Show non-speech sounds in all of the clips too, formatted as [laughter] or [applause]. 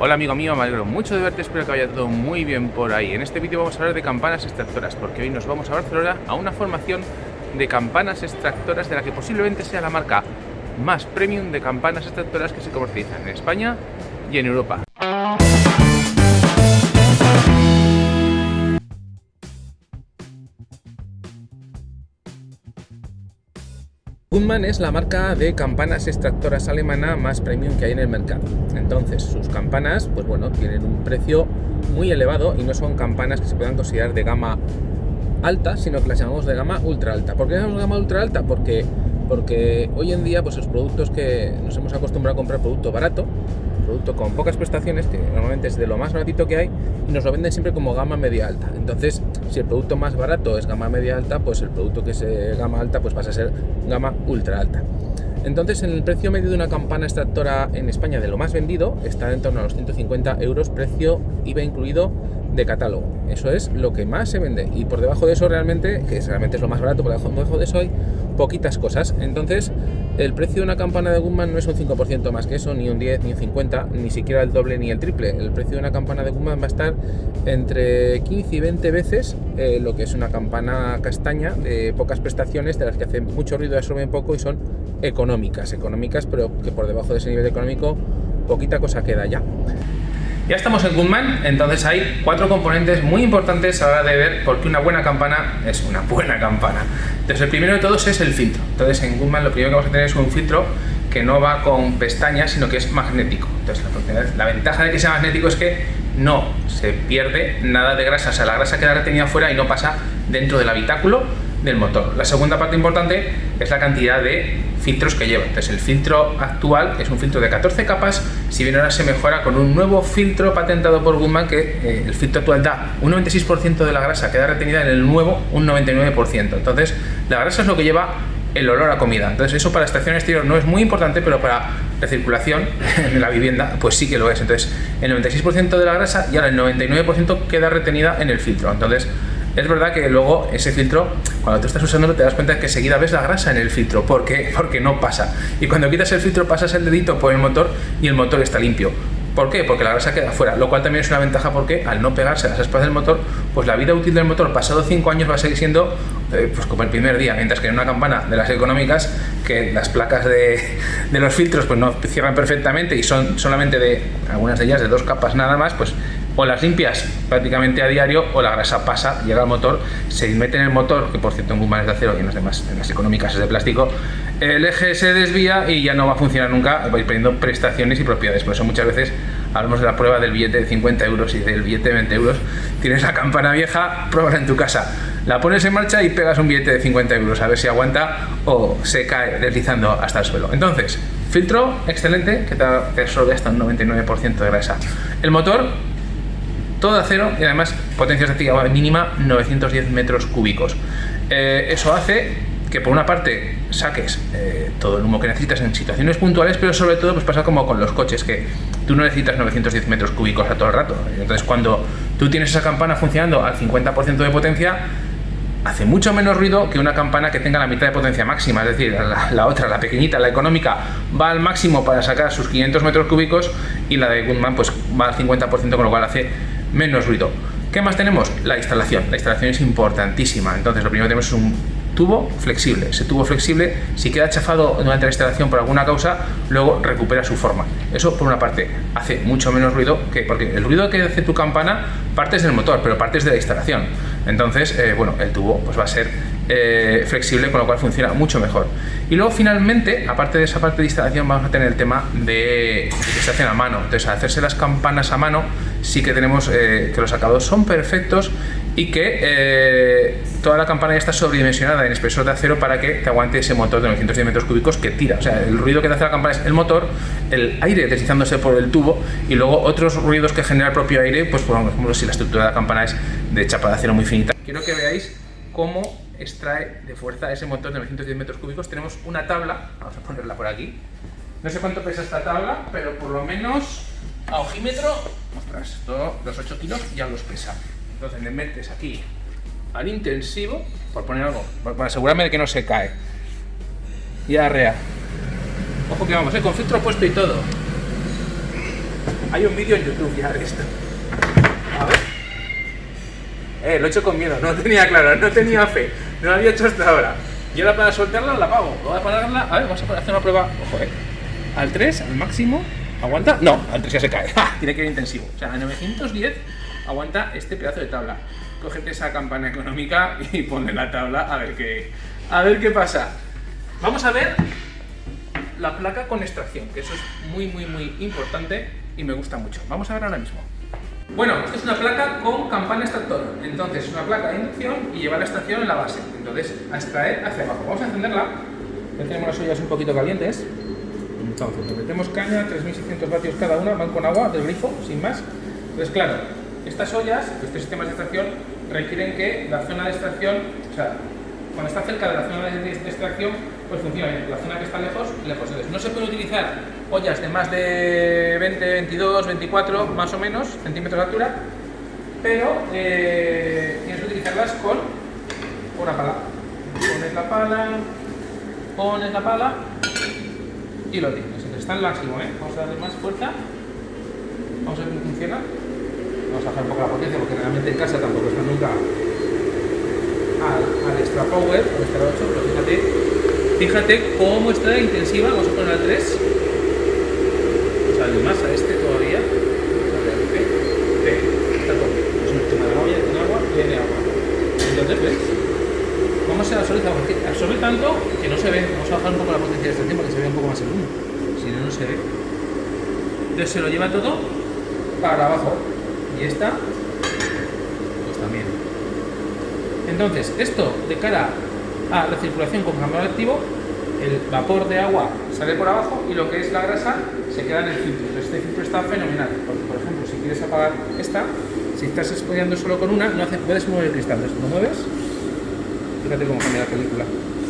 Hola amigo mío, me alegro mucho de verte, espero que vaya todo muy bien por ahí. En este vídeo vamos a hablar de campanas extractoras, porque hoy nos vamos a Barcelona a una formación de campanas extractoras de la que posiblemente sea la marca más premium de campanas extractoras que se comercializan en España y en Europa. Gunman es la marca de campanas extractoras alemana más premium que hay en el mercado. Entonces, sus campanas, pues bueno, tienen un precio muy elevado y no son campanas que se puedan considerar de gama alta, sino que las llamamos de gama ultra alta. ¿Por qué llamamos gama ultra alta? Porque, porque hoy en día, pues los productos que nos hemos acostumbrado a comprar producto barato, producto con pocas prestaciones, que normalmente es de lo más baratito que hay, y nos lo venden siempre como gama media alta. Entonces, si el producto más barato es gama media alta, pues el producto que es eh, gama alta pues pasa a ser gama ultra alta. Entonces, en el precio medio de una campana extractora en España de lo más vendido está en torno a los 150 euros, precio IVA incluido de catálogo. Eso es lo que más se vende. Y por debajo de eso realmente, que realmente es lo más barato, por debajo de eso hay poquitas cosas. Entonces, el precio de una campana de Guzmán no es un 5% más que eso, ni un 10, ni un 50, ni siquiera el doble ni el triple. El precio de una campana de Guzmán va a estar entre 15 y 20 veces eh, lo que es una campana castaña de pocas prestaciones, de las que hacen mucho ruido, absorben poco y son económicas. Económicas, pero que por debajo de ese nivel económico poquita cosa queda ya. Ya estamos en Gunman, entonces hay cuatro componentes muy importantes a la hora de ver por qué una buena campana es una buena campana. Entonces el primero de todos es el filtro. Entonces en Gunman lo primero que vamos a tener es un filtro que no va con pestañas, sino que es magnético. Entonces la, ventaja de que sea magnético es que no se pierde nada de grasa, o sea, la grasa queda retenida fuera y no pasa dentro del habitáculo del motor. La segunda parte importante es la cantidad de filtros que lleva. Entonces el filtro actual es un filtro de 14 capas, si bien ahora se mejora con un nuevo filtro patentado por Guzmán que eh, el filtro actual da un 96% de la grasa queda retenida en el nuevo un 99%. Entonces la grasa es lo que lleva el olor a comida. Entonces eso para estación exterior no es muy importante, pero para la circulación [laughs] en la vivienda pues sí que lo es. Entonces el 96% de la grasa y ahora el 99% queda retenida en el filtro. Entonces es verdad que luego ese filtro, cuando tú estás usándolo, te das cuenta que seguida ves la grasa en el filtro. ¿Por qué? [laughs] Porque no pasa. Y cuando quitas el filtro, pasas el dedito por el motor y el motor está limpio. ¿Por qué? Porque la grasa queda fuera, lo cual también es una ventaja porque al no pegarse las aspas del motor, pues la vida útil del motor pasado 5 años va a seguir siendo eh, pues como el primer día, mientras que en una campana de las económicas, que las placas de, [laughs] de, los filtros pues no cierran perfectamente y son solamente de algunas de ellas de dos capas nada más, pues o las limpias prácticamente a diario o la grasa pasa, llega al motor, se mete en el motor, que por cierto en Guzmán es de acero y en las demás, en las económicas es de plástico, el eje se desvía y ya no va a funcionar nunca, vais perdiendo prestaciones y propiedades. Por eso muchas veces hablamos de la prueba del billete de 50 euros y del billete de 20 euros. Tienes la campana vieja, pruébala en tu casa. La pones en marcha y pegas un billete de 50 euros a ver si aguanta o se cae deslizando hasta el suelo. Entonces, filtro excelente que te absorbe hasta un 99% de grasa. El motor todo acero y además potencia estática mínima 910 metros cúbicos. Eh, eso hace que por una parte saques eh, todo el humo que necesitas en situaciones puntuales, pero sobre todo pues pasa como con los coches, que tú no necesitas 910 metros cúbicos a todo el rato. Entonces cuando tú tienes esa campana funcionando al 50% de potencia, hace mucho menos ruido que una campana que tenga la mitad de potencia máxima, es decir, la, otra, la pequeñita, la económica, va al máximo para sacar sus 500 metros cúbicos y la de Goodman pues va al 50%, con lo cual hace menos ruido. ¿Qué más tenemos? La instalación. La instalación es importantísima. Entonces, lo primero que tenemos es un tubo flexible. Ese tubo flexible, si queda chafado durante la instalación por alguna causa, luego recupera su forma. Eso, por una parte, hace mucho menos ruido, que porque el ruido que hace tu campana partes del motor, pero partes de la instalación. Entonces, eh, bueno, el tubo pues va a ser eh, flexible, con lo cual funciona mucho mejor. Y luego finalmente, aparte de esa parte de instalación, vamos a tener el tema de, que se hacen a mano. Entonces, al hacerse las campanas a mano, sí que tenemos eh, que los acabados son perfectos y que eh, toda la campana ya está sobredimensionada en espesor de acero para que te aguante ese motor de 910 metros cúbicos que tira. O sea, el ruido que te hace la campana es el motor, el aire deslizándose por el tubo y luego otros ruidos que genera el propio aire, pues por ejemplo si la estructura de la campana es de chapa de acero muy finita. Quiero que veáis cómo extrae de fuerza ese motor de 910 metros cúbicos. Tenemos una tabla, vamos a ponerla por aquí. No sé cuánto pesa esta tabla, pero por lo menos a ojímetro, ostras, los 8 kilos ya los pesa. Entonces le metes aquí al intensivo, por poner algo, para asegurarme de que no se cae. Y arrea. Ojo que vamos, ¿eh? con filtro puesto y todo. Hay un vídeo en YouTube ya de esto. A ver. Eh, lo he hecho con miedo, no tenía claro, no tenía fe, no lo había hecho hasta ahora. Y ahora para soltarla la apago. Voy a ponerla, a ver, vamos a hacer una prueba, ojo, eh. Al 3, al máximo, ¿aguanta? No, al 3 ya se cae, [laughs] tiene que ir intensivo. O sea, a 910 aguanta este pedazo de tabla. Cógete esa campana económica y ponle la tabla a ver qué, a ver qué pasa. Vamos a ver la placa con extracción, que eso es muy, muy, muy importante y me gusta mucho. Vamos a ver ahora mismo. Bueno, esta es una placa con campana extractor. Entonces, es una placa de inducción y lleva la extracción en la base. Entonces, a extraer hacia abajo. Vamos a encenderla. Ya tenemos las ollas un poquito calientes. Entonces, metemos caña, 3600 vatios cada una, van con agua del grifo, sin más. Entonces, claro, estas ollas, estos sistemas de extracción, requieren que la zona de extracción, o sea, cuando está cerca de la zona de extracción, pues funciona bien. La zona que está lejos, lejos. Entonces, no se puede utilizar ollas de más de 20, 22, 24, más o menos, centímetros de altura, pero eh, tienes que utilizarlas con una pala. Pones la pala, pones la pala y lo tienes. Entonces, está al máximo, ¿eh? Vamos a darle más fuerza. Vamos a ver cómo funciona. Vamos a bajar un poco la potencia porque realmente en casa tampoco está nunca al, al extra power, al extra 8, pero fíjate, fíjate cómo está intensiva, vamos a poner al 3, sale más a este todavía, está todo, es un tema de olla, tiene agua, tiene agua, entonces ves, cómo se absorbe, porque absorbe tanto que no se ve, vamos a bajar un poco la potencia de extracción para que se vea un poco más el humo, si no, no se ve, entonces se lo lleva todo para abajo, y esta, pues también. Entonces, esto de cara a la circulación con cambio activo, el vapor de agua sale por abajo y lo que es la grasa se queda en el filtro. Entonces, este filtro está fenomenal, porque por ejemplo, si quieres apagar esta, si estás expoliando solo con una, no hace, puedes mover el cristal. Entonces, lo mueves, fíjate cómo cambia la película.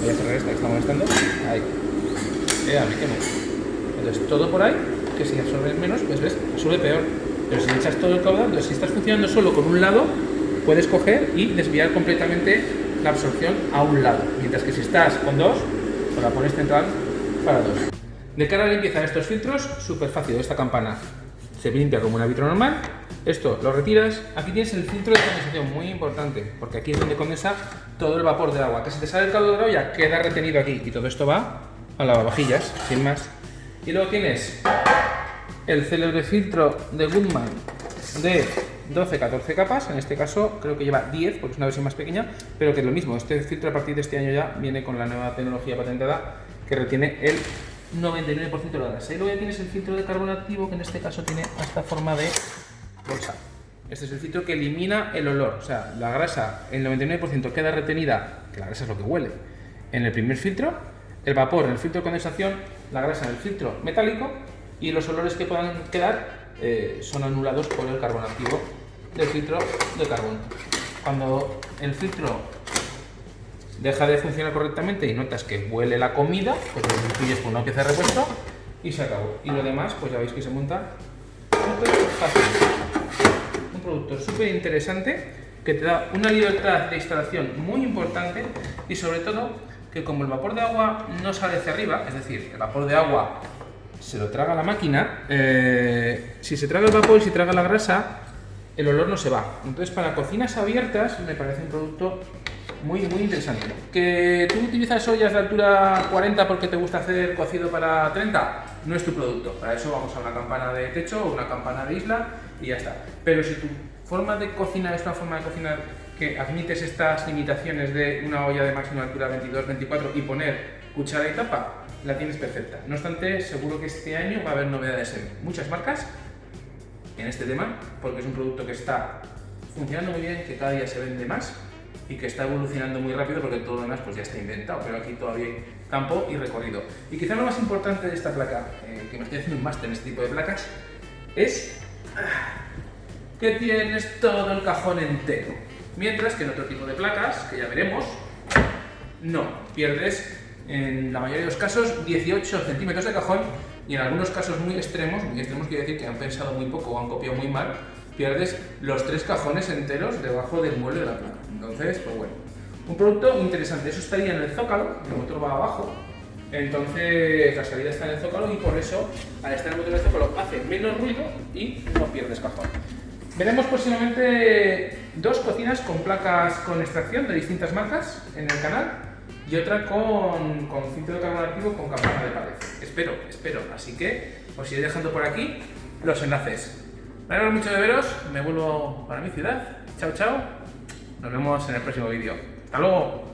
Voy a cerrar esta que está molestando. Ahí. Eh, me quemo. Entonces, todo por ahí, que si absorbe menos, pues ves, absorbe peor. Pero si echas todo el caudal, entonces si estás funcionando solo con un lado, puedes coger y desviar completamente la absorción a un lado. Mientras que si estás con dos, pues la pones central para dos. De cara a la limpieza de estos filtros, súper fácil. Esta campana se limpia como un vitro normal. Esto lo retiras. Aquí tienes el filtro de condensación, muy importante, porque aquí es donde condensa todo el vapor de agua. Que si te sale el caldo de la olla, queda retenido aquí. Y todo esto va a lavavajillas, sin más. Y luego tienes el célebre filtro de Goodman de 12-14 capas, en este caso creo que lleva 10 porque es una versión más pequeña, pero que es lo mismo, este filtro a partir de este año ya viene con la nueva tecnología patentada que retiene el 99% de la grasa. Y luego ya tienes el filtro de carbono activo que en este caso tiene esta forma de bolsa. Este es el filtro que elimina el olor, o sea, la grasa, el 99% queda retenida, que la grasa es lo que huele, en el primer filtro, el vapor en el filtro de condensación, la grasa en el filtro metálico y los olores que puedan quedar eh, son anulados por el carbono activo del filtro de carbono. Cuando el filtro deja de funcionar correctamente y notas que huele la comida, pues lo sustituyes por una pieza de repuesto y se acabó. Y lo demás, pues ya veis que se monta súper fácil. Un producto súper interesante que te da una libertad de instalación muy importante y sobre todo que como el vapor de agua no sale hacia arriba, es decir, el vapor de agua se lo traga la máquina, eh, si se traga el vapor y si traga la grasa, el olor no se va. Entonces, para cocinas abiertas me parece un producto muy, muy interesante. ¿Que tú utilizas ollas de altura 40 porque te gusta hacer cocido para 30? No es tu producto. Para eso vamos a una campana de techo o una campana de isla y ya está. Pero si tu forma de cocinar es una forma de cocinar que admites estas limitaciones de una olla de máxima altura 22-24 y poner cuchara y tapa, la tienes perfecta. No obstante, seguro que este año va a haber novedades en muchas marcas en este tema, porque es un producto que está funcionando muy bien, que cada día se vende más y que está evolucionando muy rápido porque todo lo demás pues ya está inventado, pero aquí todavía hay campo y recorrido. Y quizá lo más importante de esta placa, eh, que me estoy haciendo un máster en este tipo de placas, es ah, que tienes todo el cajón entero. Mientras que en otro tipo de placas, que ya veremos, no, pierdes en la mayoría de los casos 18 centímetros de cajón y en algunos casos muy extremos, muy extremos quiere decir que han pensado muy poco o han copiado muy mal, pierdes los tres cajones enteros debajo del mueble de la placa. Entonces, pues bueno, un producto interesante. Eso estaría en el zócalo, el motor va abajo, Entonces la salida está en el zócalo y por eso al estar en el motor del zócalo hace menos ruido y no pierdes cajón. Veremos próximamente dos cocinas con placas con extracción de distintas marcas en el canal y otra con, con filtro de activo con campana de pared. Espero, espero. Así que os iré dejando por aquí los enlaces. Me alegro mucho de veros, me vuelvo para mi ciudad. Chao, chao. Nos vemos en el próximo vídeo. ¡Hasta luego!